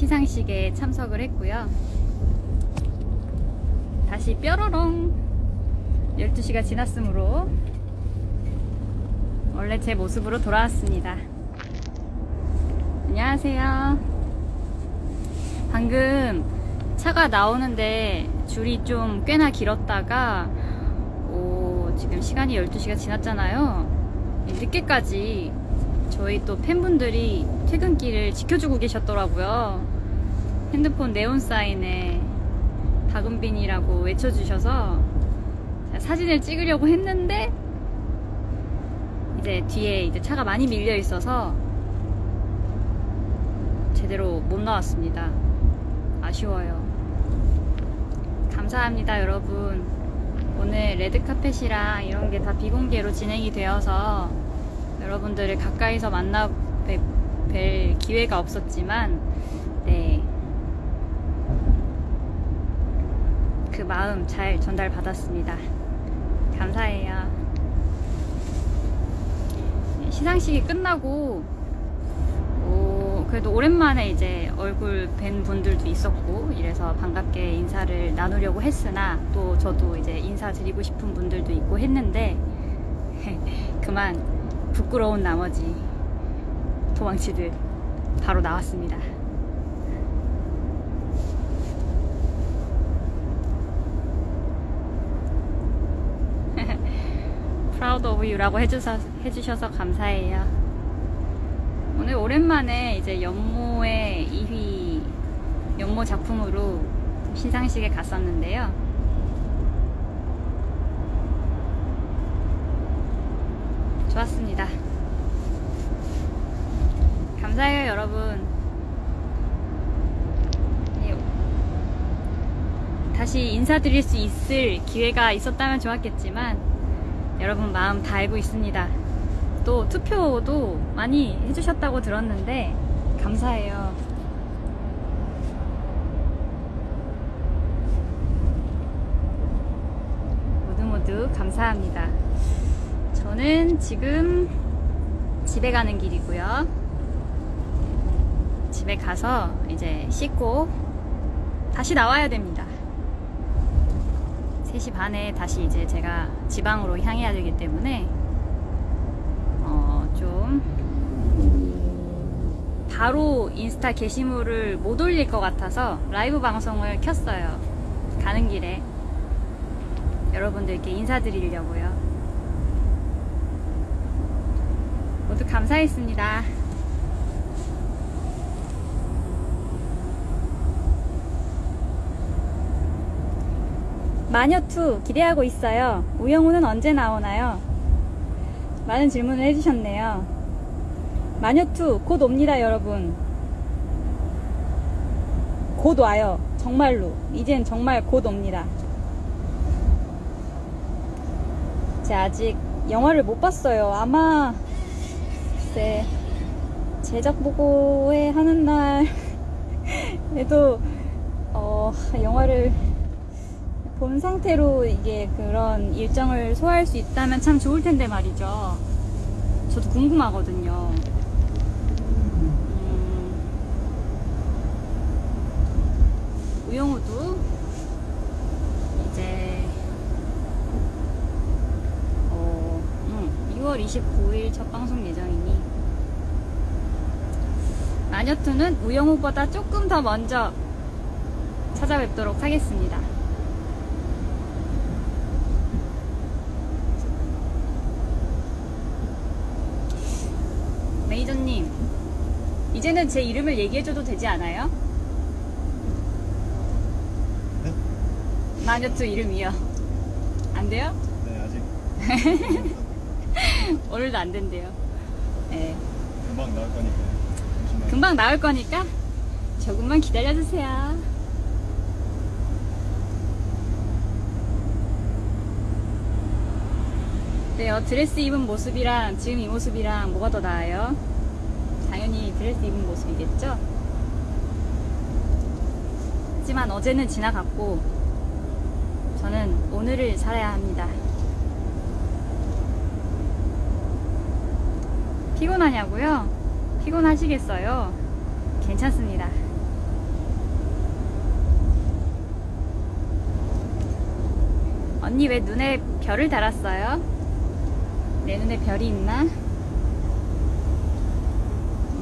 시상식에 참석을 했고요. 다시 뾰로롱 12시가 지났으므로 원래 제 모습으로 돌아왔습니다. 안녕하세요. 방금 차가 나오는데 줄이 좀 꽤나 길었다가 오, 지금 시간이 12시가 지났잖아요. 늦게까지 저희 또 팬분들이 퇴근길을 지켜주고 계셨더라고요. 핸드폰 네온 사인에 박은빈이라고 외쳐주셔서 사진을 찍으려고 했는데 이제 뒤에 이제 차가 많이 밀려 있어서 제대로 못 나왔습니다. 아쉬워요. 감사합니다, 여러분. 오늘 레드카펫이랑 이런 게 다 비공개로 진행이 되어서 여러분들을 가까이서 만나 뵐, 뵐 기회가 없었지만, 네. 그 마음 잘 전달받았습니다. 감사해요. 시상식이 끝나고, 오, 그래도 오랜만에 이제 얼굴 뵌 분들도 있었고, 이래서 반갑게 인사를 나누려고 했으나, 또 저도 이제 인사드리고 싶은 분들도 있고 했는데, 그만 부끄러운 나머지 도망치듯 바로 나왔습니다. Proud of you라고 해주셔서, 해주셔서 감사해요. 오늘 오랜만에 이제 연모의 2위 연모 작품으로 시상식에 갔었는데요. 좋았습니다. 감사해요, 여러분. 예, 다시 인사드릴 수 있을 기회가 있었다면 좋았겠지만, 여러분 마음 다 알고 있습니다. 또 투표도 많이 해주셨다고 들었는데, 감사해요. 모두 모두 감사합니다. 저는 지금 집에 가는 길이고요. 집에 가서 이제 씻고 다시 나와야 됩니다. 3시 반에 다시 이제 제가 지방으로 향해야 되기 때문에 어, 좀 바로 인스타 게시물을 못 올릴 것 같아서 라이브 방송을 켰어요. 가는 길에 여러분들께 인사드리려고요. 모두 감사했습니다. 마녀2 기대하고 있어요. 우영우는 언제 나오나요? 많은 질문을 해주셨네요. 마녀2 곧 옵니다, 여러분. 곧 와요. 정말로. 이젠 정말 곧 옵니다. 제가 아직 영화를 못 봤어요. 아마 글쎄 제작 보고회 하는 날에도 어, 영화를 본 상태로 이게 그런 일정을 소화할 수 있다면 참 좋을 텐데 말이죠. 저도 궁금하거든요. 음, 우영우도 이제 어, 음, 6월 29일 첫 방송 예정이니 마녀투는 우영우보다 조금 더 먼저 찾아뵙도록 하겠습니다. 메이저님, 이제는 제 이름을 얘기해줘도 되지 않아요? 네? 마녀투 이름이요. 안 돼요? 네 아직 오늘도 안 된대요. 네. 금방 나올 거니까 잠시만 금방 나올 거니까 조금만 기다려주세요. 어때요? 드레스 입은 모습이랑 지금 이 모습이랑 뭐가 더 나아요? 당연히 드레스 입은 모습이겠죠? 하지만 어제는 지나갔고 저는 오늘을 살아야 합니다. 피곤하냐고요? 피곤하시겠어요? 괜찮습니다. 언니 왜 눈에 별을 달았어요? 내 눈에 별이 있나?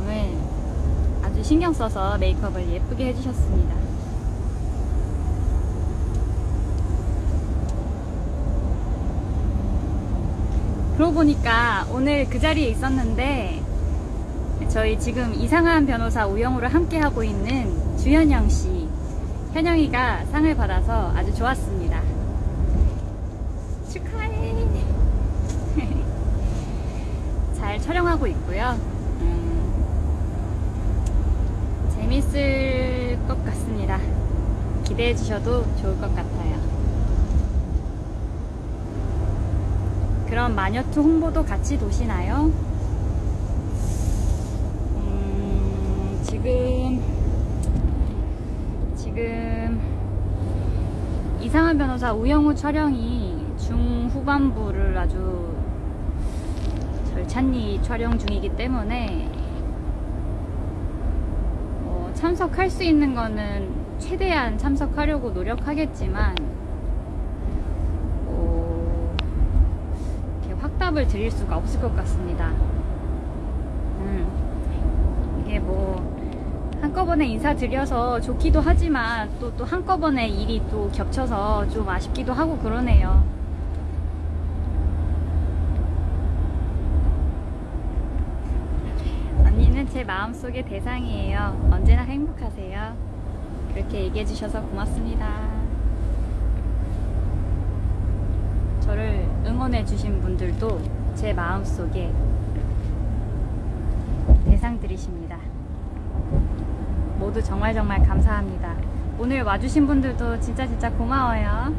오늘 아주 신경 써서 메이크업을 예쁘게 해주셨습니다. 그러고 보니까 오늘 그 자리에 있었는데 저희 지금 이상한 변호사 우영우를 함께 하고 있는 주현영 씨, 현영이가 상을 받아서 아주 좋았습니다. 축하해. 잘 촬영하고 있고요. 음, 재밌을 것 같습니다. 기대해 주셔도 좋을 것 같아요. 그럼 마녀투 홍보도 같이 도시나요? 지금 지금 이상한 변호사 우영우 촬영이 중후반부를 아주 절찬리 촬영 중이기 때문에 어, 참석할 수 있는 거는 최대한 참석하려고 노력하겠지만 어, 이렇게 확답을 드릴 수가 없을 것 같습니다. 음, 이게 뭐 한꺼번에 인사드려서 좋기도 하지만 또, 또 한꺼번에 일이 또 겹쳐서 좀 아쉽기도 하고 그러네요. 언니는 제 마음속의 대상이에요. 언제나 행복하세요. 그렇게 얘기해 주셔서 고맙습니다. 저를 응원해 주신 분들도 제 마음속에 대상들이십니다. 모두 정말 정말 감사합니다. 오늘 와주신 분들도 진짜 진짜 고마워요.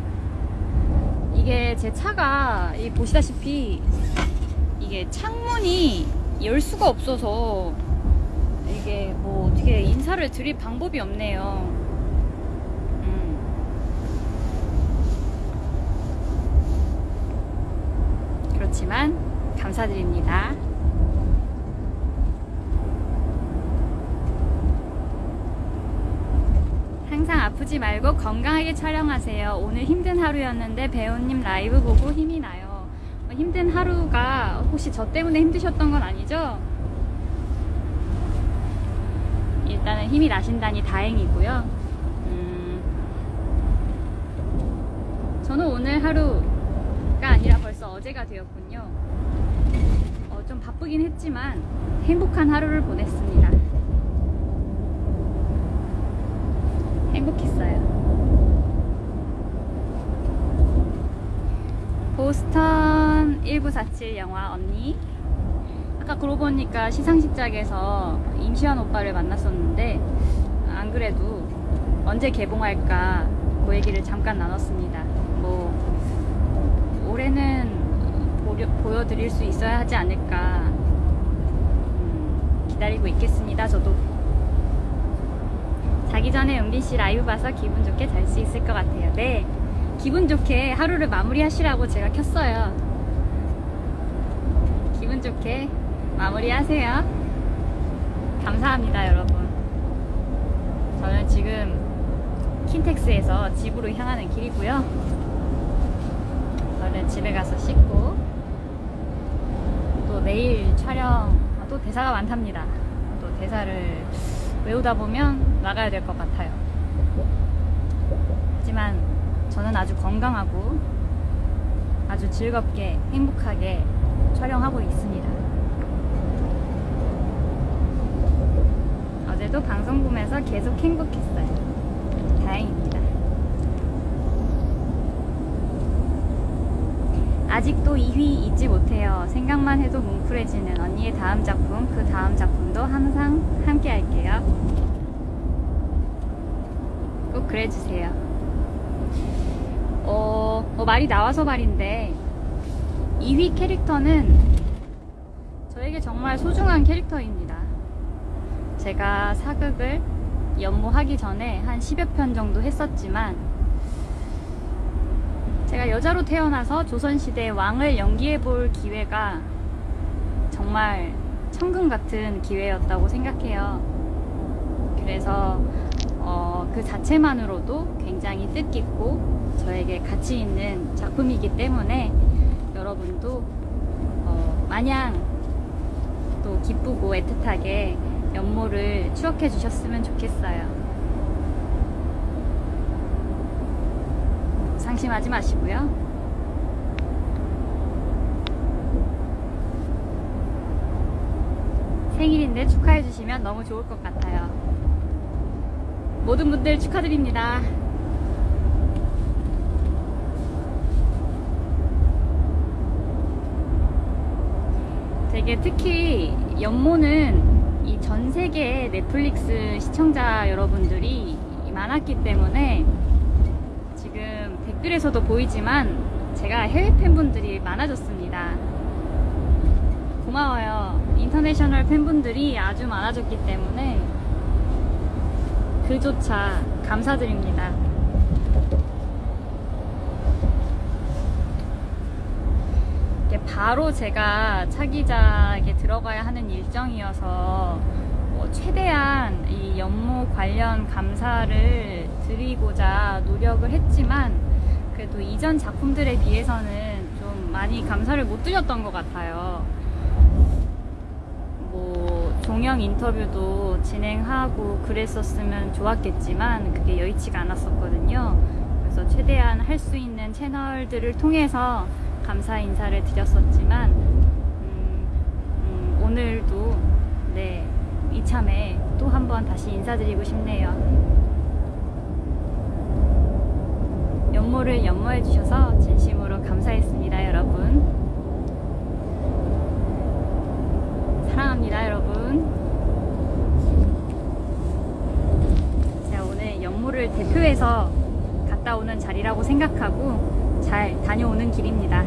이게 제 차가 이 보시다시피 이게 창문이 열 수가 없어서 이게 뭐 어떻게 인사를 드릴 방법이 없네요. 음. 그렇지만 감사드립니다. 항상 아프지 말고 건강하게 촬영하세요. 오늘 힘든 하루였는데 배우님 라이브 보고 힘이 나요. 어, 힘든 하루가 혹시 저 때문에 힘드셨던 건 아니죠? 일단은 힘이 나신다니 다행이고요. 음, 저는 오늘 하루가 아니라 벌써 어제가 되었군요. 어, 좀 바쁘긴 했지만 행복한 하루를 보냈습니다. 행복했어요. 보스턴 1947 영화 언니. 아까 그러고 보니까 시상식장에서 임시완 오빠를 만났었는데 안 그래도 언제 개봉할까 그 얘기를 잠깐 나눴습니다. 뭐 올해는 보려, 보여드릴 수 있어야 하지 않을까 음, 기다리고 있겠습니다. 저도 자기 전에 은빈 씨 라이브 봐서 기분 좋게 잘 수 있을 것 같아요. 네. 기분 좋게 하루를 마무리 하시라고 제가 켰어요. 기분 좋게 마무리 하세요. 감사합니다, 여러분. 저는 지금 킨텍스에서 집으로 향하는 길이고요. 얼른 집에 가서 씻고 또 내일 촬영 또 대사가 많답니다. 또 대사를 외우다 보면 나가야 될 것 같아요. 하지만 저는 아주 건강하고 아주 즐겁게 행복하게 촬영하고 있습니다. 어제도 방송 보면서 계속 행복했어요. 다행입니다. 아직도 2위 잊지 못해요. 생각만 해도 뭉클해지는 언니의 다음 작품, 그 다음 작품도 항상 함께 꼭 그래주세요. 어, 어, 말이 나와서 말인데, 2위 캐릭터는 저에게 정말 소중한 캐릭터입니다. 제가 사극을 연모하기 전에 한 10여 편 정도 했었지만, 제가 여자로 태어나서 조선시대 왕을 연기해 볼 기회가 정말 천금 같은 기회였다고 생각해요. 그래서 어, 그 자체만으로도 굉장히 뜻깊고 저에게 가치 있는 작품이기 때문에 여러분도 어, 마냥 또 기쁘고 애틋하게 연모를 추억해 주셨으면 좋겠어요. 상심하지 마시고요. 생일인데 축하해 주시면 너무 좋을 것 같아요. 모든 분들 축하드립니다. 되게 특히 연모는 이 전 세계 넷플릭스 시청자 여러분들이 많았기 때문에 지금 댓글에서도 보이지만 제가 해외 팬분들이 많아졌습니다. 고마워요. 인터내셔널 팬분들이 아주 많아졌기 때문에 그조차 감사드립니다. 바로 제가 차기작에 들어가야 하는 일정이어서 뭐 최대한 이 연모 관련 감사를 드리고자 노력을 했지만 그래도 이전 작품들에 비해서는 좀 많이 감사를 못 드렸던 것 같아요. 뭐 종영 인터뷰도 진행하고 그랬었으면 좋았겠지만 그게 여의치가 않았었거든요. 그래서 최대한 할 수 있는 채널들을 통해서 감사 인사를 드렸었지만 음, 음, 오늘도 네 이참에 또 한번 다시 인사드리고 싶네요. 연모를 연모해 주셔서 진심으로 감사했습니다, 여러분. 사랑합니다, 여러분. 제가 오늘 연모를 대표해서 갔다 오는 자리라고 생각하고 잘 다녀오는 길입니다.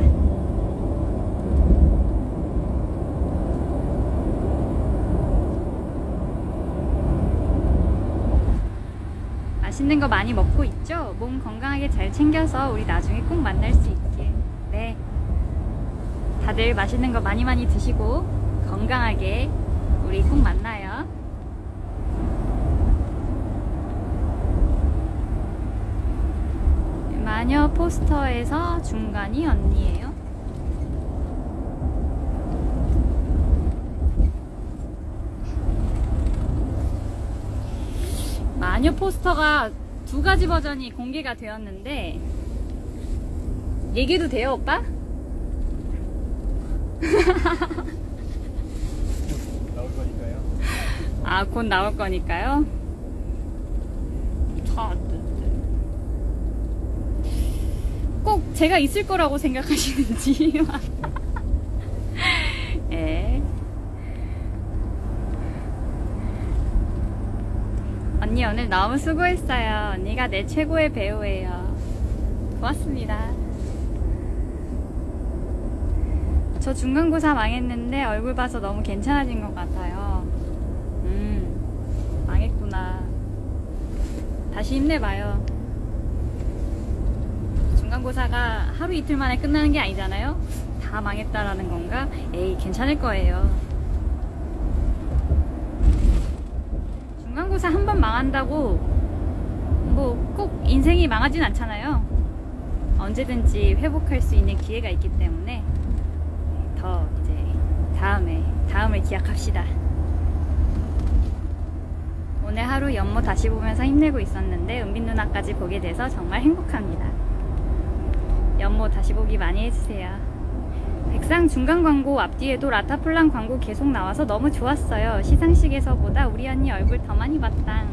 맛있는 거 많이 먹고 있죠? 몸 건강하게 잘 챙겨서 우리 나중에 꼭 만날 수 있게. 네. 다들 맛있는 거 많이 많이 드시고 건강하게 우리 꼭 만나요. 마녀 포스터에서 중간이 언니예요. 마녀 포스터가 두 가지 버전이 공개가 되었는데 얘기도 돼요, 오빠? 나올 거니까요. 아, 곧 나올 거니까요. 자, 꼭 제가 있을 거라고 생각하시는지. 예. 언니 오늘 너무 수고했어요. 언니가 내 최고의 배우예요. 고맙습니다. 저 중간고사 망했는데 얼굴 봐서 너무 괜찮아진 것 같아요. 음, 망했구나. 다시 힘내봐요. 중간고사가 하루 이틀 만에 끝나는 게 아니잖아요? 다 망했다라는 건가? 에이, 괜찮을 거예요. 중간고사 한 번 망한다고 뭐 꼭 인생이 망하진 않잖아요. 언제든지 회복할 수 있는 기회가 있기 때문에 더 이제 다음에 다음을 기약합시다. 오늘 하루 연모 다시 보면서 힘내고 있었는데 은빈 누나까지 보게 돼서 정말 행복합니다. 연모 다시 보기 많이 해주세요. 백상 중간 광고 앞뒤에도 라타플랑 광고 계속 나와서 너무 좋았어요. 시상식에서보다 우리 언니 얼굴 더 많이 봤다.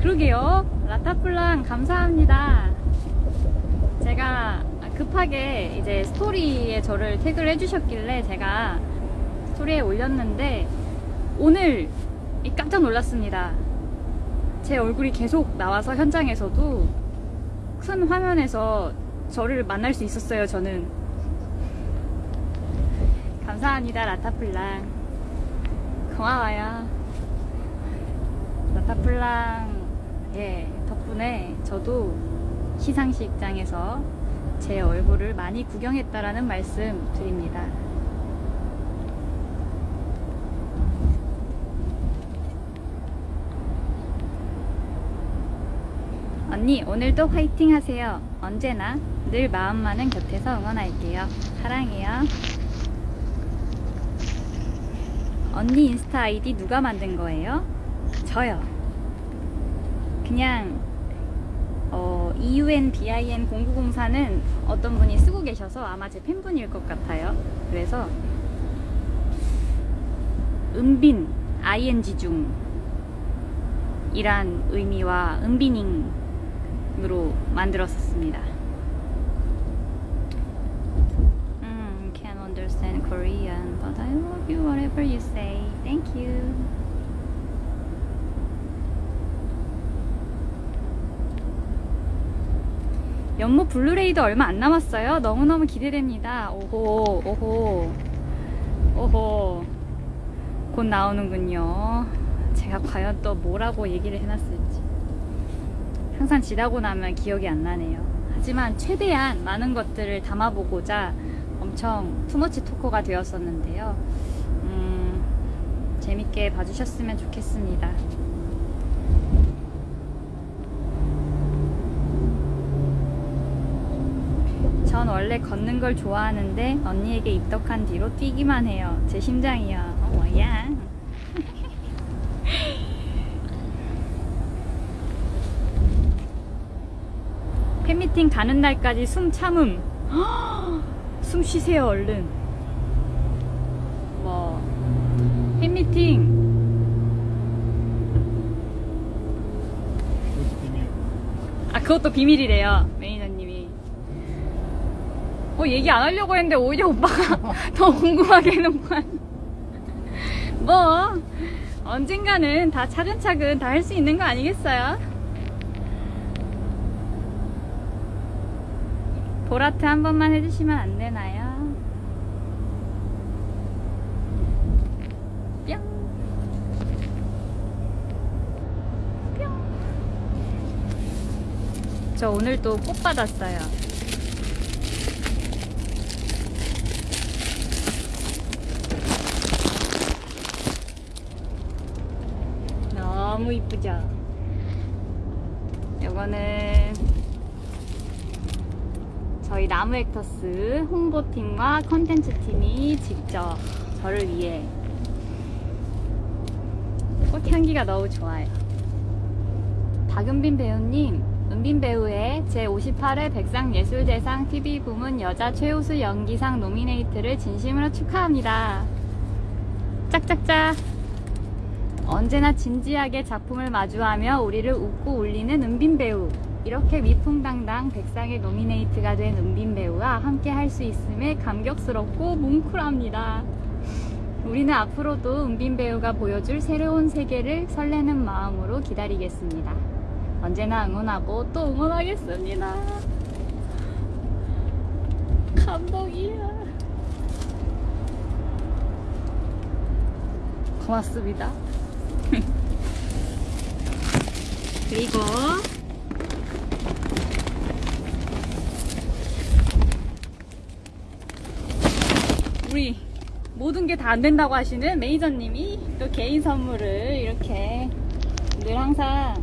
그러게요. 라타플랑 감사합니다. 제가 급하게 이제 스토리에 저를 태그를 해주셨길래 제가 스토리에 올렸는데 오늘 깜짝 놀랐습니다. 제 얼굴이 계속 나와서 현장에서도 큰 화면에서 저를 만날 수 있었어요, 저는. 감사합니다, 라타플랑. 고마워요. 라타플랑, 예, 덕분에 저도 시상식장에서 제 얼굴을 많이 구경했다라는 말씀 드립니다. 언니 오늘도 화이팅 하세요. 언제나 늘 마음만은 곁에서 응원할게요. 사랑해요. 언니 인스타 아이디 누가 만든 거예요? 저요. 그냥 어, EUNBIN 0904는 어떤 분이 쓰고 계셔서 아마 제 팬분일 것 같아요. 그래서 은빈 ing 중 이란 의미와 은비닝 으로 만들었었습니다. 음, understand Korean, but I love you whatever you say. Thank you. 연못 블루레이도 얼마 안 남았어요. 너무너무 기대됩니다. 오호, 오호, 오호. 곧 나오는군요. 제가 과연 또 뭐라고 얘기를 해놨을지. 항상 지나고 나면 기억이 안 나네요. 하지만 최대한 많은 것들을 담아보고자 엄청 투머치 토커가 되었었는데요. 음, 재밌게 봐주셨으면 좋겠습니다. 전 원래 걷는 걸 좋아하는데 언니에게 입덕한 뒤로 뛰기만 해요. 제 심장이요. 어, 뭐야? 팬미팅 가는 날까지 숨 참음. 숨 쉬세요, 얼른. 뭐, 팬미팅. 아 그것도 비밀이래요 매니저님이 어 얘기 안 하려고 했는데 오히려 오빠가 더 궁금하게 해놓고만 뭐 언젠가는 다 차근차근 다 할 수 있는 거 아니겠어요? 보라트 한 번만 해주시면 안 되나요? 뿅 뿅 저 오늘 또 꽃 받았어요. 너무 이쁘죠? 요거는 저희 나무 액터스 홍보팀과 컨텐츠팀이 직접 저를 위해 꽃향기가 너무 좋아요. 박은빈 배우님, 은빈 배우의 제58회 백상예술대상 TV 부문 여자 최우수 연기상 노미네이트를 진심으로 축하합니다. 짝짝짝. 언제나 진지하게 작품을 마주하며 우리를 웃고 울리는 은빈 배우. 이렇게 위풍당당 백상에 노미네이트가 된 은빈 배우와 함께 할 수 있음에 감격스럽고 뭉클합니다. 우리는 앞으로도 은빈 배우가 보여줄 새로운 세계를 설레는 마음으로 기다리겠습니다. 언제나 응원하고 또 응원하겠습니다. 감동이야. 고맙습니다. 그리고 우리 모든 게 다 안 된다고 하시는 매니저님이 또 개인 선물을 이렇게 늘 항상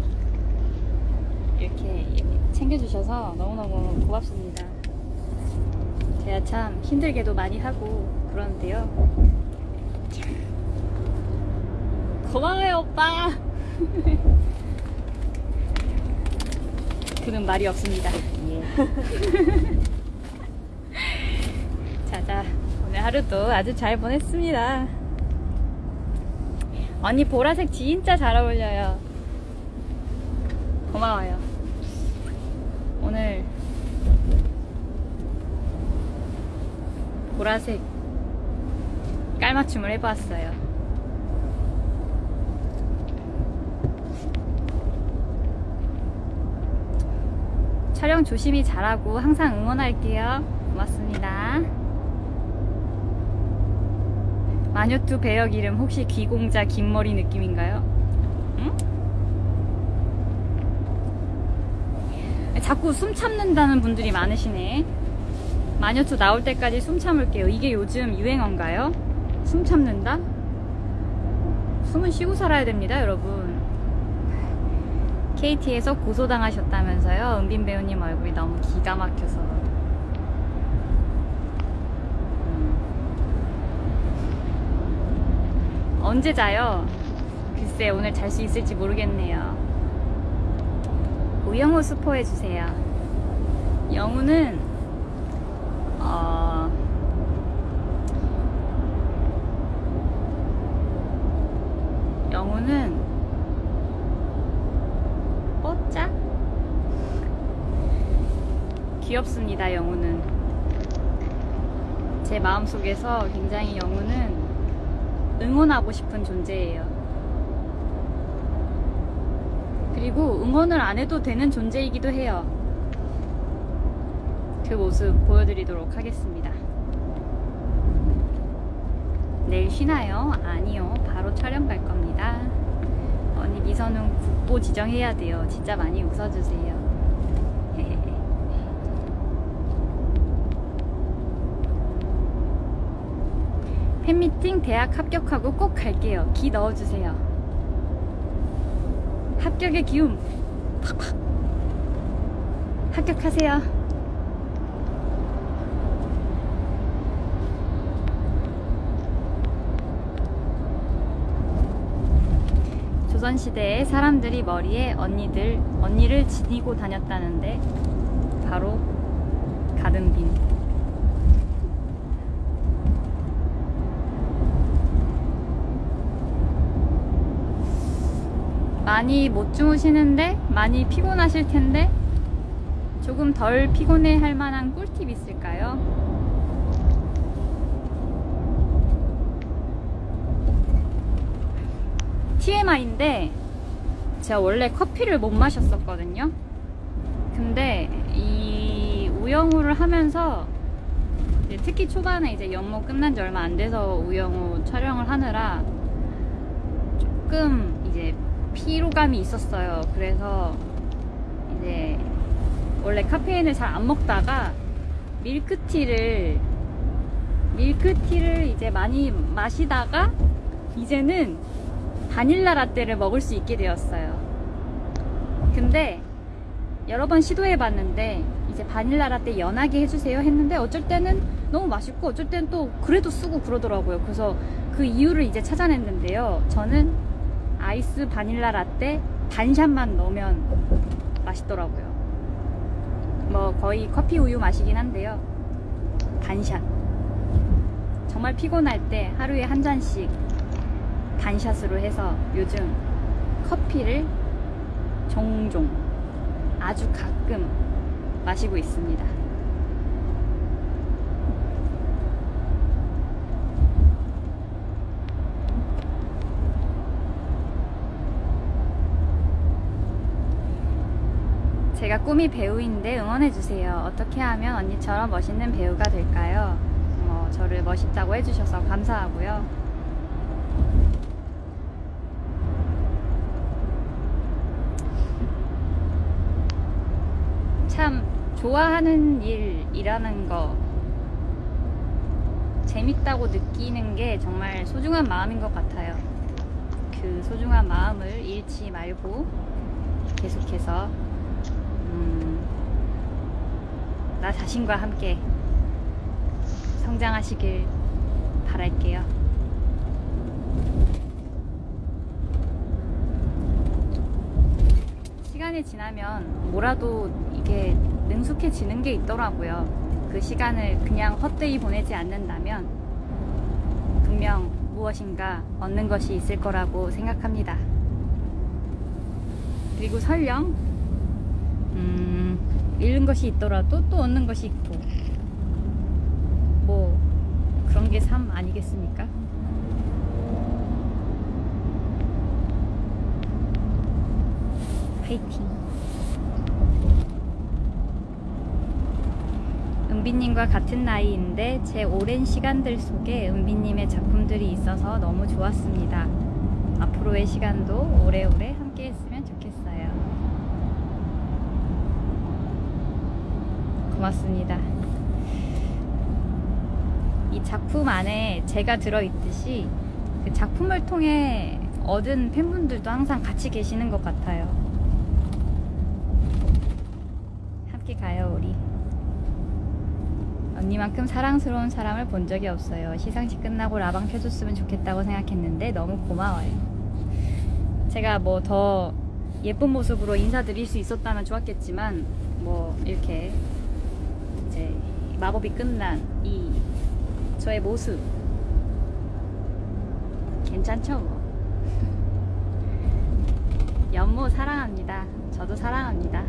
이렇게 챙겨주셔서 너무너무 고맙습니다. 제가 참 힘들게도 많이 하고 그러는데요. 고마워요, 오빠! 그는 말이 없습니다. 예. 자자, 오늘 하루도 아주 잘 보냈습니다. 언니 보라색 진짜 잘 어울려요. 고마워요. 오늘 보라색 깔맞춤을 해보았어요. 촬영 조심히 잘하고 항상 응원할게요. 고맙습니다. 마녀투 배역 이름 혹시 귀공자 긴머리 느낌인가요? 응? 자꾸 숨 참는다는 분들이 많으시네. 마녀투 나올 때까지 숨 참을게요. 이게 요즘 유행어인가요? 숨 참는다? 숨은 쉬고 살아야 됩니다, 여러분. KT에서 고소당하셨다면서요? 은빈 배우님 얼굴이 너무 기가 막혀서. 음. 언제 자요? 글쎄, 오늘 잘 수 있을지 모르겠네요. 우영우 스포해주세요. 영우는, 어, 영우는 뽀짝 귀엽습니다 영우는 제 마음속에서 굉장히 영우는 응원하고 싶은 존재예요 그리고 응원을 안 해도 되는 존재이기도 해요 그 모습 보여드리도록 하겠습니다 내일 쉬나요? 아니요 바로 촬영 갈 겁니다 언니 미선은 국보 지정해야 돼요. 진짜 많이 웃어주세요. 팬미팅 대학 합격하고 꼭 갈게요. 기 넣어주세요. 합격의 기움. 팍팍. 합격하세요. 조선시대에 사람들이 머리에 언니들, 언니를 지니고 다녔다는데 바로 가든빈. 많이 못 주무시는데 많이 피곤하실 텐데 조금 덜 피곤해 할 만한 꿀팁 있을까요? TMI인데 제가 원래 커피를 못 마셨었거든요. 근데 이 우영우를 하면서 특히 초반에 이제 연모 끝난 지 얼마 안 돼서 우영우 촬영을 하느라 조금 이제 피로감이 있었어요. 그래서 이제 원래 카페인을 잘 안 먹다가 밀크티를 밀크티를 이제 많이 마시다가 이제는 바닐라 라떼를 먹을 수 있게 되었어요. 근데 여러 번 시도해 봤는데 이제 바닐라 라떼 연하게 해주세요 했는데 어쩔 때는 너무 맛있고 어쩔 때는 또 그래도 쓰고 그러더라고요. 그래서 그 이유를 이제 찾아냈는데요. 저는 아이스 바닐라 라떼 반샷만 넣으면 맛있더라고요. 뭐 거의 커피 우유 맛이긴 한데요. 반샷. 정말 피곤할 때 하루에 한 잔씩 반샷으로 해서 요즘 커피를 종종 아주 가끔 마시고 있습니다. 제가 꿈이 배우인데 응원해주세요. 어떻게 하면 언니처럼 멋있는 배우가 될까요? 뭐, 저를 멋있다고 해주셔서 감사하고요. 참 좋아하는 일이라는 거 재밌다고 느끼는 게 정말 소중한 마음인 것 같아요. 그 소중한 마음을 잃지 말고 계속해서 음, 나 자신과 함께 성장하시길 바랄게요. 시간이 지나면 뭐라도 이게 능숙해지는 게 있더라고요. 그 시간을 그냥 헛되이 보내지 않는다면 분명 무엇인가 얻는 것이 있을 거라고 생각합니다. 그리고 설령 음, 잃는 것이 있더라도 또 얻는 것이 있고 뭐 그런 게 삶 아니겠습니까? 파이팅. 은비님과 같은 나이인데 제 오랜 시간들 속에 은비님의 작품들이 있어서 너무 좋았습니다. 앞으로의 시간도 오래오래 함께 했으면 좋겠어요. 고맙습니다. 이 작품 안에 제가 들어있듯이 그 작품을 통해 얻은 팬분들도 항상 같이 계시는 것 같아요. 같이 가요 우리 언니만큼 사랑스러운 사람을 본 적이 없어요 시상식 끝나고 라방 켜줬으면 좋겠다고 생각했는데 너무 고마워요 제가 뭐 더 예쁜 모습으로 인사드릴 수 있었다면 좋았겠지만 뭐 이렇게 이제 마법이 끝난 이 저의 모습. 괜찮죠 뭐? 연모 사랑합니다. 저도 사랑합니다.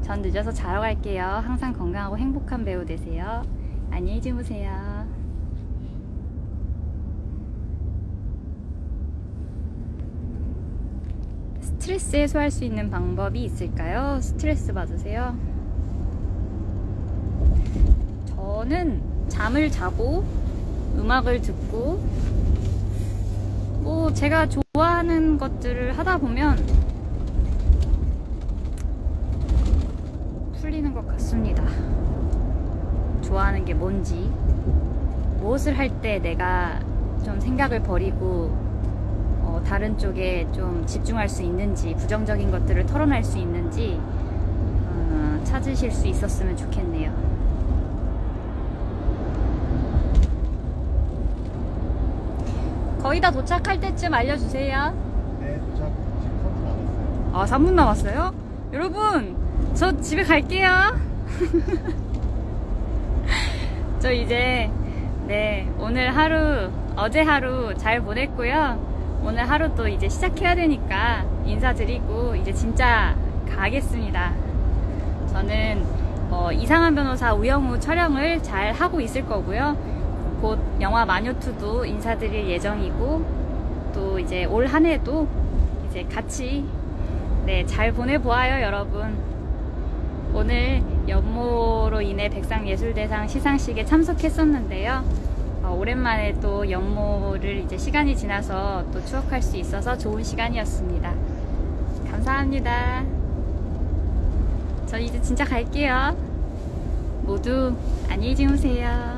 전 늦어서 자러 갈게요. 항상 건강하고 행복한 배우 되세요. 안녕히 주무세요 스트레스 해소할 수 있는 방법이 있을까요? 스트레스 받으세요? 저는 잠을 자고 음악을 듣고 뭐 제가 좋아하는 것들을 하다 보면 풀리는 것 같습니다. 좋아하는 게 뭔지 무엇을 할 때 내가 좀 생각을 버리고 어, 다른 쪽에 좀 집중할 수 있는지 부정적인 것들을 털어낼 수 있는지 어, 찾으실 수 있었으면 좋겠네요. 거의 다 도착할 때쯤 알려주세요. 네, 도착 지금 3분 남았어요. 아, 3분 남았어요? 여러분, 저 집에 갈게요. 저 이제, 네, 오늘 하루, 어제 하루 잘 보냈고요. 오늘 하루 또 이제 시작해야 되니까 인사드리고, 이제 진짜 가겠습니다. 저는, 어, 이상한 변호사 우영우 촬영을 잘 하고 있을 거고요. 곧 영화 마녀2도 인사드릴 예정이고, 또 이제 올 한 해도 이제 같이 네, 잘 보내보아요, 여러분. 오늘 연모로 인해 백상예술대상 시상식에 참석했었는데요. 어, 오랜만에 또 연모를 이제 시간이 지나서 또 추억할 수 있어서 좋은 시간이었습니다. 감사합니다. 저 이제 진짜 갈게요. 모두 안녕히 주무세요.